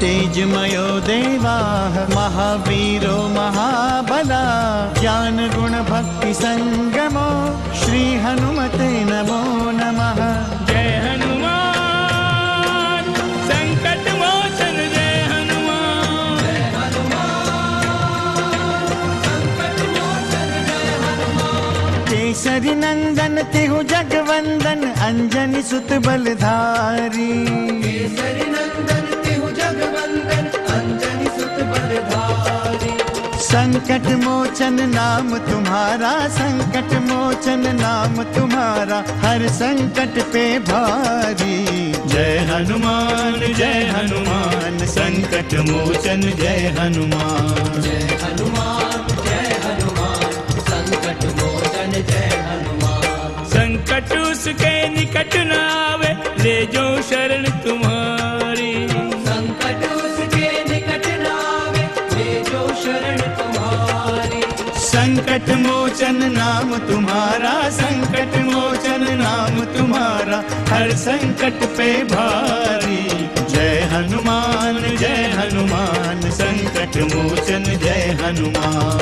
तेजमयो देवाः महावीरो महाबला ज्ञानगुणभक्तिसङ्गमो श्रीहनुमते नमो नमः। जय हनुमान संकट मोचन जय हनुमान। केसरी नंदन तिहु जगवंदन अंजनी सुत बलधारी। संकट मोचन नाम तुम्हारा संकट मोचन नाम तुम्हारा हर संकट पे भारी। जय हनुमान जय हनुमान संकट मोचन जय हनुमान। जय हनुमान जय हनुमान संकट मोचन जय हनुमान। संकट उसके निकट न आवे ले जो शरण तुम्हारी संकट मोचन नाम तुम्हारा, संकट मोचन नाम तुम्हारा, हर संकट पे भारी। जय हनुमान जय हनुमान, संकट मोचन, जय हनुमान।